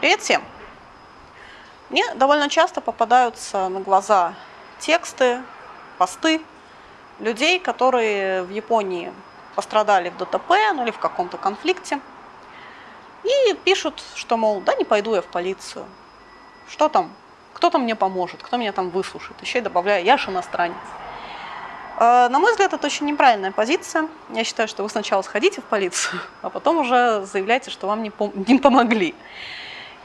Привет всем! Мне довольно часто попадаются на глаза тексты, посты людей, которые в Японии пострадали в ДТП ну, или в каком-то конфликте. И пишут, что, мол, да не пойду я в полицию. Что там? Кто-то мне поможет, кто меня там выслушает. Еще и добавляю, я же иностранец. Э, на мой взгляд, это очень неправильная позиция. Я считаю, что вы сначала сходите в полицию, а потом уже заявляйте, что вам не, пом не помогли.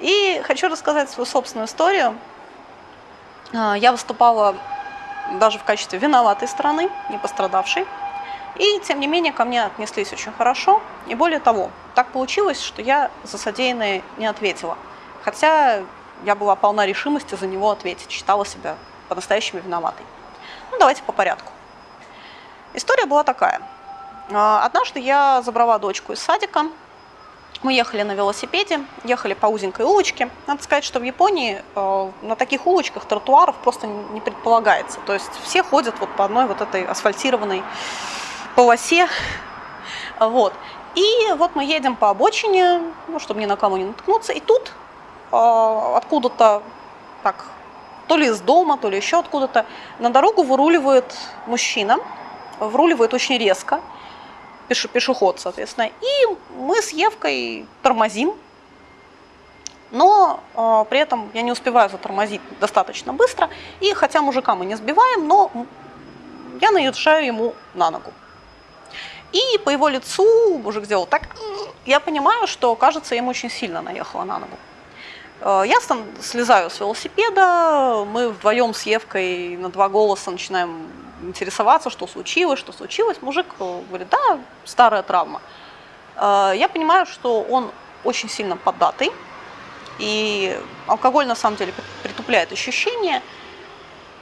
И хочу рассказать свою собственную историю. Э, я выступала даже в качестве виноватой стороны, не пострадавшей. И, тем не менее, ко мне отнеслись очень хорошо. И более того, так получилось, что я за содеянное не ответила. Хотя я была полна решимости за него ответить, считала себя по-настоящему виноватой. Ну, давайте по порядку. История была такая. А, однажды я забрала дочку из садика. Мы ехали на велосипеде, ехали по узенькой улочке. Надо сказать, что в Японии э, на таких улочках тротуаров просто не предполагается. То есть все ходят вот по одной вот этой асфальтированной полосе. Вот. И вот мы едем по обочине, ну, чтобы ни на кого не наткнуться. И тут э, откуда-то так, то ли из дома, то ли еще откуда-то, на дорогу выруливает мужчина вруливает очень резко, пеше, пешеход, соответственно. И мы с Евкой тормозим, но э, при этом я не успеваю затормозить достаточно быстро. И хотя мужика мы не сбиваем, но я наезжаю ему на ногу. И по его лицу мужик сделал так, я понимаю, что, кажется, ему очень сильно наехала на ногу. Э, я слезаю с велосипеда, мы вдвоем с Евкой на два голоса начинаем интересоваться, что случилось, что случилось. Мужик э, говорит, да, старая травма. Э, я понимаю, что он очень сильно поддатый, и алкоголь на самом деле притупляет ощущения.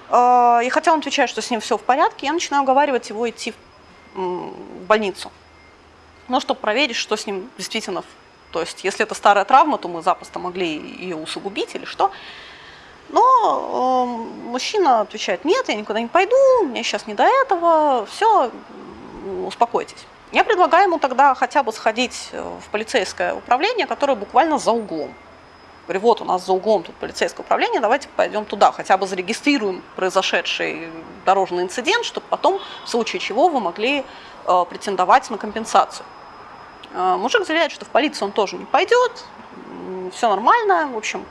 И хотя он отвечает, что с ним все в порядке, я начинаю уговаривать его идти в больницу. Ну, чтобы проверить, что с ним действительно то есть, если это старая травма, то мы запросто могли ее усугубить или что. Но э, мужчина отвечает, нет, я никуда не пойду, мне сейчас не до этого, все, успокойтесь. Я предлагаю ему тогда хотя бы сходить э, в полицейское управление, которое буквально за углом. Говорю, вот у нас за углом тут полицейское управление, давайте пойдем туда, хотя бы зарегистрируем произошедший дорожный инцидент, чтобы потом, в случае чего, вы могли э, претендовать на компенсацию. А, мужик заявляет, что в полицию он тоже не пойдет, все нормально, в общем.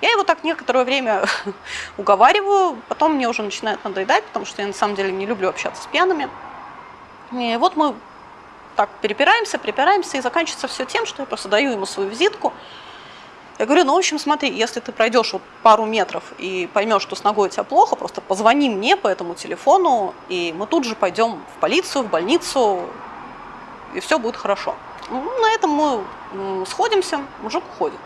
Я его так некоторое время уговариваю, потом мне уже начинает надоедать, потому что я на самом деле не люблю общаться с пьяными. И вот мы так перепираемся, припираемся, и заканчивается все тем, что я просто даю ему свою визитку. Я говорю, ну, в общем, смотри, если ты пройдешь вот пару метров и поймешь, что с ногой у тебя плохо, просто позвони мне по этому телефону, и мы тут же пойдем в полицию, в больницу, и все будет хорошо. Ну, на этом мы сходимся, мужик уходит.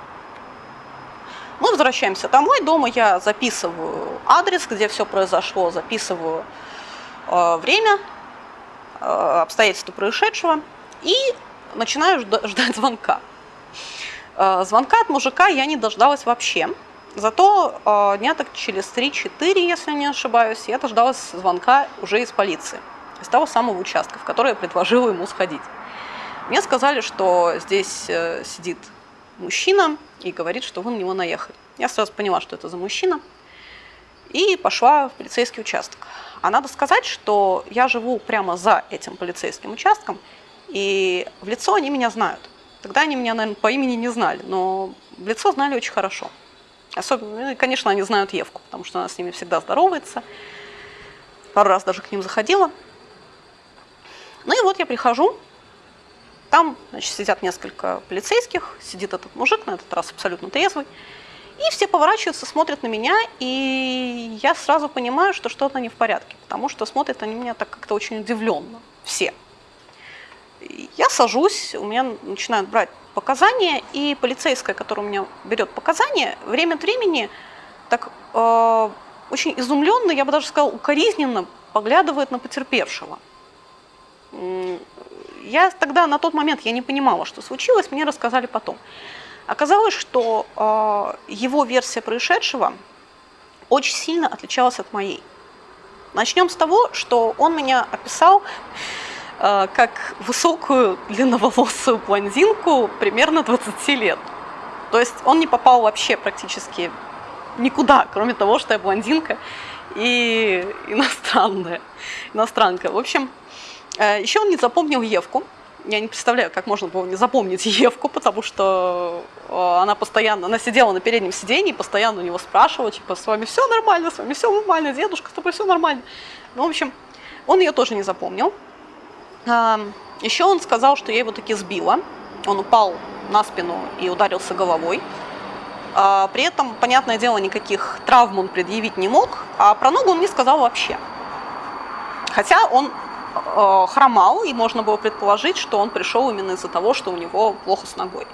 Мы возвращаемся домой, дома я записываю адрес, где все произошло, записываю э, время, э, обстоятельства происшедшего и начинаю ждать звонка. Э, звонка от мужика я не дождалась вообще. Зато э, дня так через 3-4, если не ошибаюсь, я дождалась звонка уже из полиции, из того самого участка, в который я предложила ему сходить. Мне сказали, что здесь э, сидит мужчина и говорит, что вы на него наехали. Я сразу поняла, что это за мужчина, и пошла в полицейский участок. А надо сказать, что я живу прямо за этим полицейским участком, и в лицо они меня знают. Тогда они меня, наверное, по имени не знали, но в лицо знали очень хорошо. Особенно, ну, конечно, они знают Евку, потому что она с ними всегда здоровается. Пару раз даже к ним заходила. Ну и вот я прихожу, там значит, сидят несколько полицейских, сидит этот мужик, на этот раз абсолютно трезвый. И все поворачиваются, смотрят на меня, и я сразу понимаю, что что-то не в порядке, потому что смотрят они меня так как-то очень удивленно, все. Я сажусь, у меня начинают брать показания, и полицейская, которая у меня берет показания, время от времени так э, очень изумленно, я бы даже сказала, укоризненно поглядывает на потерпевшего. Я тогда, на тот момент, я не понимала, что случилось, мне рассказали потом. Оказалось, что э, его версия происшедшего очень сильно отличалась от моей. Начнем с того, что он меня описал э, как высокую длинноволосую блондинку примерно 20 лет. То есть он не попал вообще практически никуда, кроме того, что я блондинка и иностранная, иностранка. В общем, еще он не запомнил Евку. Я не представляю, как можно было не запомнить Евку, потому что э, она постоянно, она сидела на переднем сиденье, постоянно у него спрашивала, типа, с вами все нормально, с вами все нормально, дедушка, с тобой все нормально. Ну, в общем, он ее тоже не запомнил. Еще он сказал, что я его таки сбила. Он упал на спину и ударился головой. А, при этом, понятное дело, никаких травм он предъявить не мог, а про ногу он не сказал вообще. Хотя он э, хромал, и можно было предположить, что он пришел именно из-за того, что у него плохо с ногой.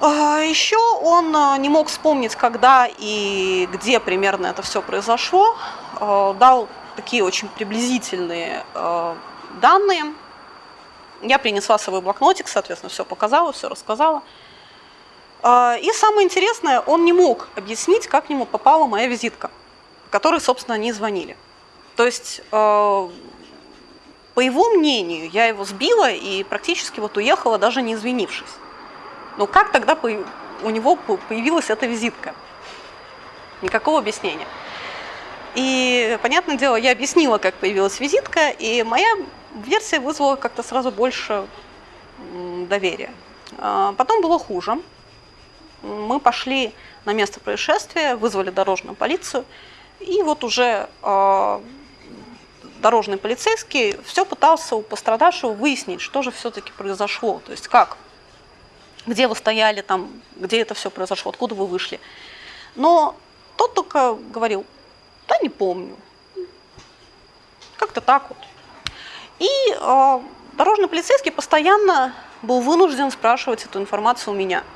А, Еще он э, не мог вспомнить, когда и где примерно это все произошло. Э, дал такие очень приблизительные э, данные. Я принесла свой блокнотик, соответственно, все показала, все рассказала. И самое интересное, он не мог объяснить, как к нему попала моя визитка, которой, собственно, они звонили. То есть, э, по его мнению, я его сбила и практически вот уехала, даже не извинившись. Но как тогда у него появилась эта визитка? Никакого объяснения. И, понятное дело, я объяснила, как появилась визитка, и моя версия вызвала как-то сразу больше доверия. А, потом было хуже мы пошли на место происшествия, вызвали дорожную полицию, и вот уже э, дорожный полицейский все пытался у пострадавшего выяснить, что же все-таки произошло, то есть как, где вы стояли, там, где это все произошло, откуда вы вышли. Но тот только говорил, да не помню, как-то так вот. И э, дорожный полицейский постоянно был вынужден спрашивать эту информацию у меня –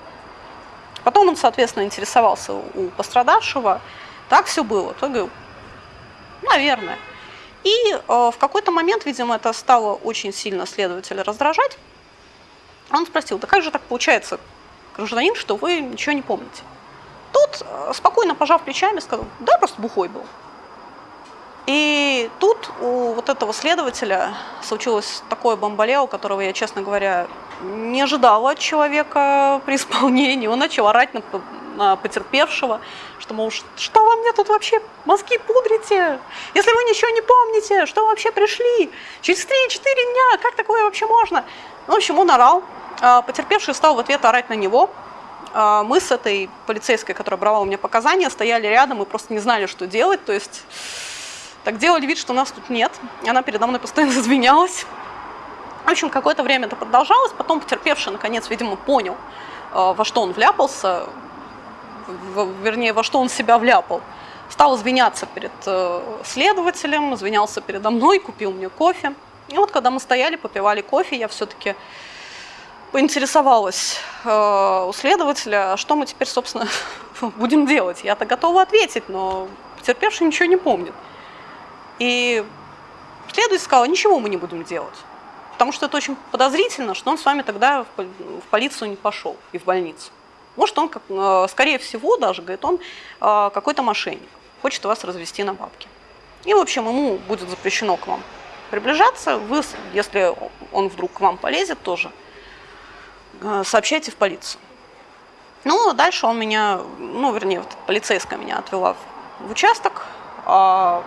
Потом он, соответственно, интересовался у пострадавшего. Так все было. То говорю, наверное. И э, в какой-то момент, видимо, это стало очень сильно следователя раздражать. Он спросил, да как же так получается, гражданин, что вы ничего не помните? Тот, э, спокойно пожав плечами, сказал, да, просто бухой был. И тут у вот этого следователя случилось такое бомбалео, которого я, честно говоря, не ожидала от человека при исполнении. Он начал орать на потерпевшего, что, мол, что вы мне тут вообще мозги пудрите? Если вы ничего не помните, что вы вообще пришли? Через 3-4 дня, как такое вообще можно? Ну, в общем, он орал. А, потерпевший стал в ответ орать на него. А, мы с этой полицейской, которая брала у меня показания, стояли рядом и просто не знали, что делать. То есть так делали вид, что нас тут нет. Она передо мной постоянно извинялась. В общем, какое-то время это продолжалось, потом потерпевший, наконец, видимо, понял, э, во что он вляпался, вернее, во что он себя вляпал. Стал извиняться перед э, следователем, извинялся передо мной, купил мне кофе. И вот когда мы стояли, попивали кофе, я все-таки поинтересовалась э, у следователя, что мы теперь, собственно, будем делать. Я-то готова ответить, но потерпевший ничего не помнит. И следователь сказал, ничего мы не будем делать. Потому что это очень подозрительно, что он с вами тогда в полицию не пошел и в больницу. Может, он, э, скорее всего, даже, говорит, он э, какой-то мошенник, хочет вас развести на бабки. И, в общем, ему будет запрещено к вам приближаться. Вы, если он вдруг к вам полезет, тоже э, сообщайте в полицию. Ну, дальше он меня, ну, вернее, вот полицейская меня отвела в участок, а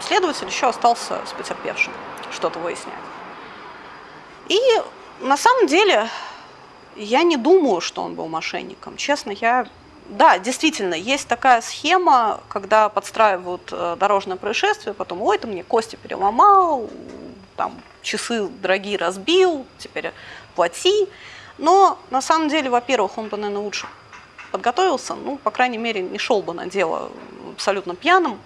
следователь еще остался с потерпевшим что-то выяснять. И на самом деле я не думаю, что он был мошенником. Честно, я... Да, действительно, есть такая схема, когда подстраивают э, дорожное происшествие, потом, ой, ты мне кости переломал, там, часы дорогие разбил, теперь плати. Но на самом деле, во-первых, он бы, наверное, лучше подготовился, ну, по крайней мере, не шел бы на дело абсолютно пьяным.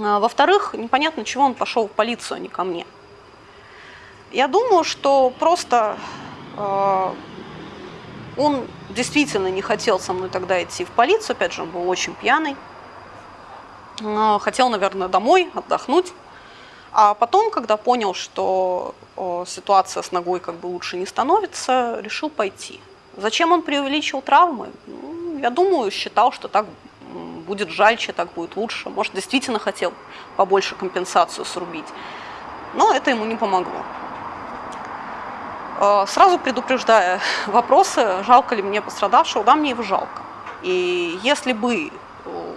А, во-вторых, непонятно, чего он пошел в полицию, а не ко мне. Я думаю, что просто э, он действительно не хотел со мной тогда идти в полицию, опять же, он был очень пьяный. Хотел, наверное, домой отдохнуть. А потом, когда понял, что ситуация с ногой как бы лучше не становится, решил пойти. Зачем он преувеличил травмы? Ну, я думаю, считал, что так будет жальче, так будет лучше. Может, действительно хотел побольше компенсацию срубить. Но это ему не помогло. Э, сразу предупреждая вопросы, жалко ли мне пострадавшего, да, мне его жалко. И если бы э,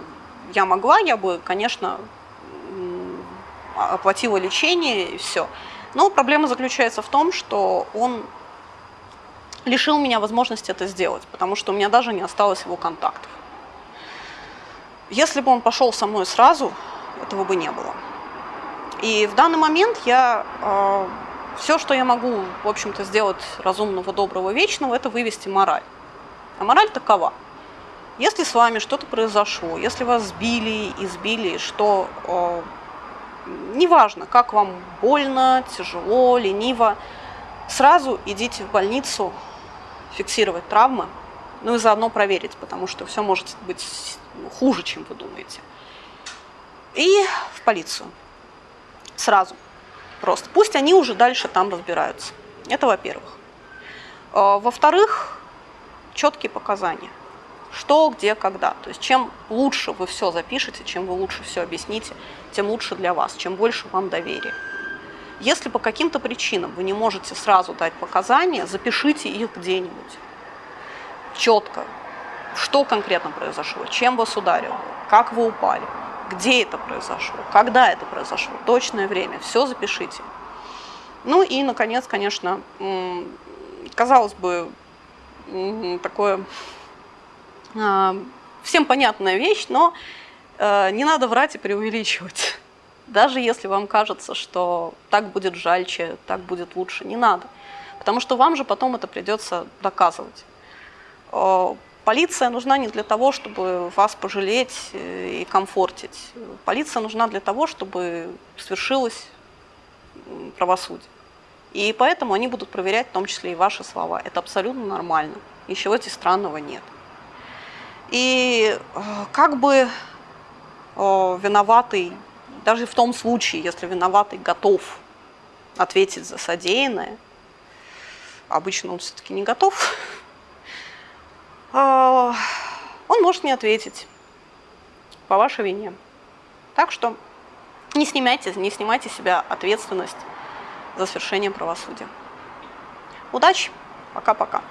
я могла, я бы, конечно, оплатила лечение и все. Но проблема заключается в том, что он лишил меня возможности это сделать, потому что у меня даже не осталось его контактов. Если бы он пошел со мной сразу, этого бы не было. И в данный момент я э, все, что я могу, в общем-то, сделать разумного, доброго, вечного, это вывести мораль. А мораль такова. Если с вами что-то произошло, если вас сбили, избили, что э, неважно, как вам больно, тяжело, лениво, сразу идите в больницу фиксировать травмы, ну и заодно проверить, потому что все может быть хуже, чем вы думаете. И в полицию. Сразу. Просто. Пусть они уже дальше там разбираются. Это во-первых. А, во-вторых, четкие показания. Что, где, когда. То есть чем лучше вы все запишете, чем вы лучше все объясните, тем лучше для вас, чем больше вам доверия. Если по каким-то причинам вы не можете сразу дать показания, запишите их где-нибудь. Четко. Что конкретно произошло, чем вас ударил, как вы упали, где это произошло, когда это произошло, точное время, все запишите. Ну и, наконец, конечно, казалось бы, такое а, всем понятная вещь, но э, не надо врать и преувеличивать. Даже если вам кажется, что так будет жальче, так будет лучше, не надо. Потому что вам же потом это придется доказывать. Полиция нужна не для того, чтобы вас пожалеть э, и комфортить. Полиция нужна для того, чтобы свершилось правосудие. И поэтому они будут проверять в том числе и ваши слова. Это абсолютно нормально. Ничего здесь странного нет. И э, как бы виноватый, даже в том случае, если виноватый готов ответить за содеянное, обычно он все-таки не готов, он может не ответить по вашей вине. Так что не снимайте, не снимайте себя ответственность за свершение правосудия. Удачи! Пока-пока.